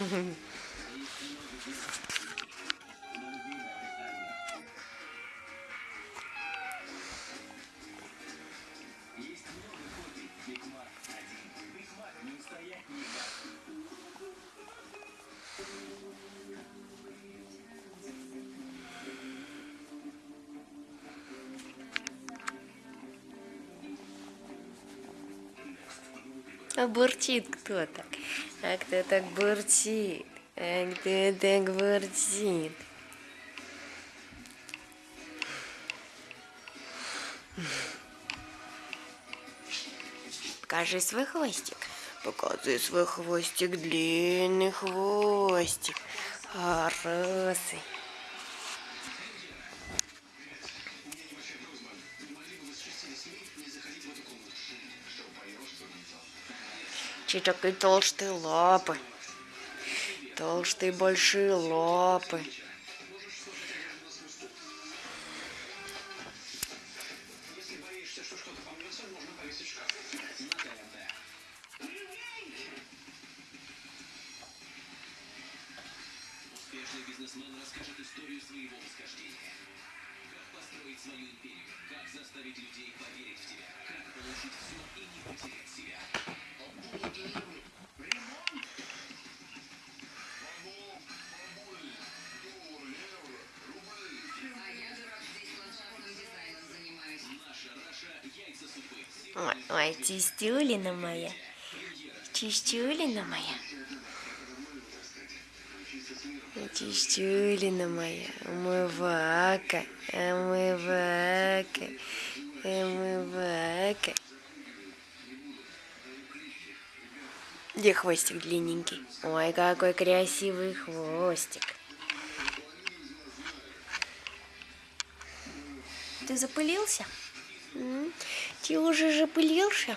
А бурчит кто-то. А кто так бурчит? А кто так бурчит? Покажи свой хвостик. Покажи свой хвостик, длинный хвостик. Хороший. Че такие толстые лапы. Толстые большие лапы. Как построить свою империю, как заставить людей поверить в тебя, как получить все и не потерять Ой, чистюлина моя. Чистюлина моя. Чистюлина моя. Умывака. Умывака. Умывака. Где хвостик длинненький? Ой, какой красивый хвостик. Ты запылился? Ты уже запылился?